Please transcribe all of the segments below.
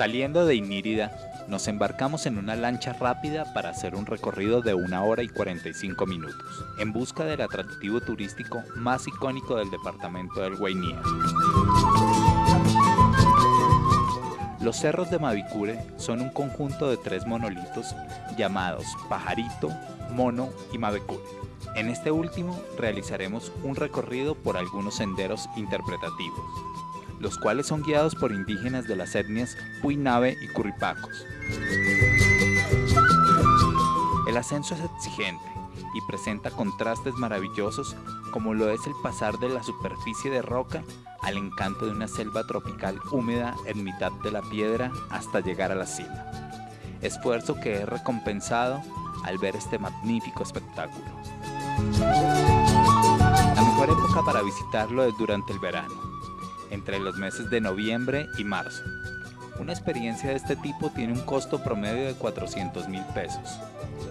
Saliendo de Inírida, nos embarcamos en una lancha rápida para hacer un recorrido de una hora y 45 minutos, en busca del atractivo turístico más icónico del departamento del Guainía. Los cerros de Mavicure son un conjunto de tres monolitos llamados Pajarito, Mono y Mavecure. En este último realizaremos un recorrido por algunos senderos interpretativos, los cuales son guiados por indígenas de las etnias Puinave y Curripacos. El ascenso es exigente y presenta contrastes maravillosos como lo es el pasar de la superficie de roca al encanto de una selva tropical húmeda en mitad de la piedra hasta llegar a la cima. Esfuerzo que es recompensado al ver este magnífico espectáculo. La mejor época para visitarlo es durante el verano, entre los meses de noviembre y marzo. Una experiencia de este tipo tiene un costo promedio de 400 mil pesos.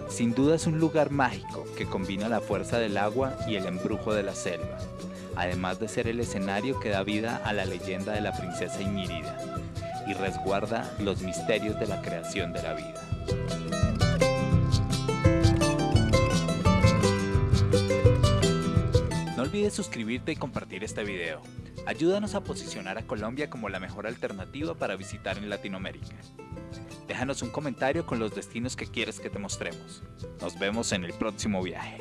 Sin duda es un lugar mágico que combina la fuerza del agua y el embrujo de la selva, además de ser el escenario que da vida a la leyenda de la princesa Inírida y resguarda los misterios de la creación de la vida. No olvides suscribirte y compartir este video. Ayúdanos a posicionar a Colombia como la mejor alternativa para visitar en Latinoamérica. Déjanos un comentario con los destinos que quieres que te mostremos. Nos vemos en el próximo viaje.